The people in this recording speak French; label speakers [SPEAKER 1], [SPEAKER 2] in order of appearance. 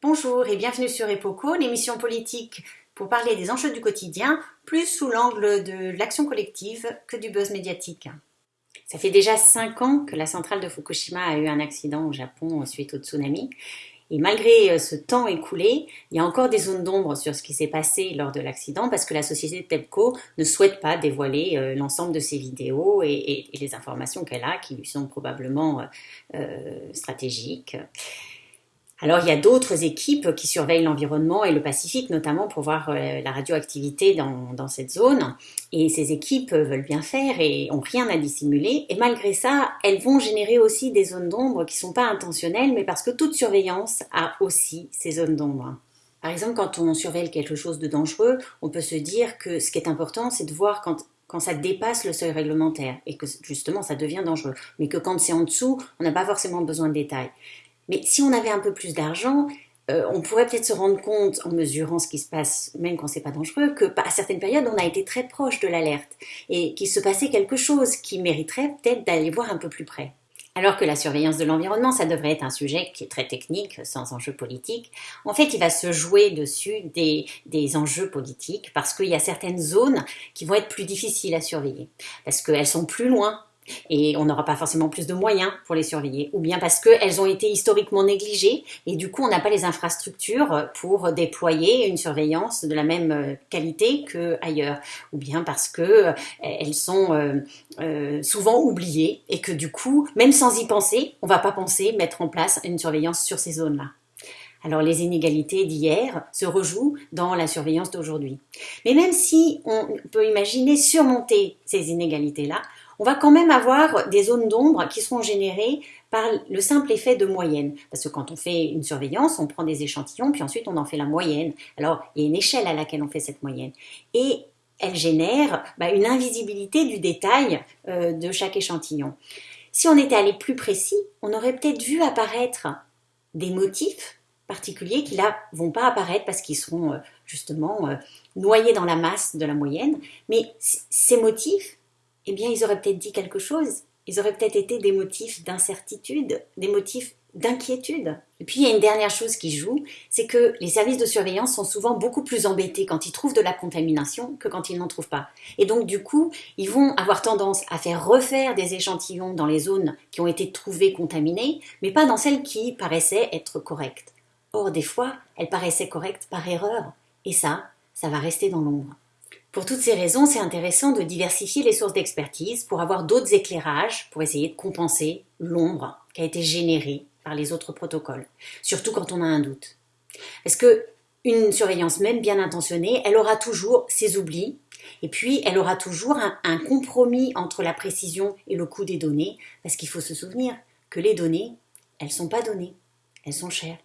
[SPEAKER 1] Bonjour et bienvenue sur EPOCO, l'émission politique pour parler des enjeux du quotidien, plus sous l'angle de l'action collective que du buzz médiatique. Ça fait déjà 5 ans que la centrale de Fukushima a eu un accident au Japon suite au tsunami. Et malgré euh, ce temps écoulé, il y a encore des zones d'ombre sur ce qui s'est passé lors de l'accident parce que la société TEPCO ne souhaite pas dévoiler euh, l'ensemble de ses vidéos et, les informations qu'elle a qui lui sont probablement euh, stratégiques. Alors il y a d'autres équipes qui surveillent l'environnement et le Pacifique, notamment pour voir euh, la radioactivité dans, cette zone. Et ces équipes veulent bien faire et ont rien à dissimuler. Et malgré ça, elles vont générer aussi des zones d'ombre qui sont pas intentionnelles, mais parce que toute surveillance a aussi ces zones d'ombre. Par exemple, quand on surveille quelque chose de dangereux, on peut se dire que ce qui est important, c'est de voir quand quand ça dépasse le seuil réglementaire et que justement ça devient dangereux. Mais que quand c'est en dessous, on n'a pas forcément besoin de détails. Mais si on avait un peu plus d'argent, euh, on pourrait peut-être se rendre compte, en mesurant ce qui se passe, même quand c'est pas dangereux, que à certaines périodes, on a été très proche de l'alerte et qu'il se passait quelque chose qui mériterait peut-être d'aller voir un peu plus près. Alors que la surveillance de l'environnement, ça devrait être un sujet qui est très technique, sans enjeu politique. En fait, il va se jouer dessus des, des enjeux politiques parce qu'il y a certaines zones qui vont être plus difficiles à surveiller, parce qu'elles sont plus loin et on n'aura pas forcément plus de moyens pour les surveiller, ou bien parce qu'elles ont été historiquement négligées et du coup on n'a pas les infrastructures pour déployer une surveillance de la même euh, qualité qu'ailleurs, ou bien parce qu'elles euh, sont euh, souvent oubliées et que du coup, même sans y penser, on ne va pas penser mettre en place une surveillance sur ces zones-là. Alors les inégalités d'hier se rejouent dans la surveillance d'aujourd'hui. Mais même si on peut imaginer surmonter ces inégalités-là, on va quand même avoir des zones d'ombre qui seront générées par le simple effet de moyenne. Parce que quand on fait une surveillance, on prend des échantillons, puis ensuite on en fait la moyenne. Alors, il y a une échelle à laquelle on fait cette moyenne. Et elle génère bah, une invisibilité du détail euh, de chaque échantillon. Si on était allé plus précis, on aurait peut-être vu apparaître des motifs particuliers qui là vont pas apparaître parce qu'ils seront euh, justement euh, noyés dans la masse de la moyenne. Mais ces motifs, eh bien, ils auraient peut-être dit quelque chose. Ils auraient peut-être été des motifs d'incertitude, des motifs d'inquiétude. Et puis, il y a une dernière chose qui joue, c'est que les services de surveillance sont souvent beaucoup plus embêtés quand ils trouvent de la contamination que quand ils n'en trouvent pas. Et donc, du coup, ils vont avoir tendance à faire refaire des échantillons dans les zones qui ont été trouvées contaminées, mais pas dans celles qui paraissaient être correctes. Or, des fois, elles paraissaient correctes par erreur. Et ça, ça va rester dans l'ombre. Pour toutes ces raisons, c'est intéressant de diversifier les sources d'expertise pour avoir d'autres éclairages pour essayer de compenser l'ombre qui a été générée par les autres protocoles, surtout quand on a un doute. Parce que une surveillance même bien intentionnée, elle aura toujours ses oublis, et puis elle aura toujours un, un compromis entre la précision et le coût des données, parce qu'il faut se souvenir que les données, elles sont pas données, elles sont chères.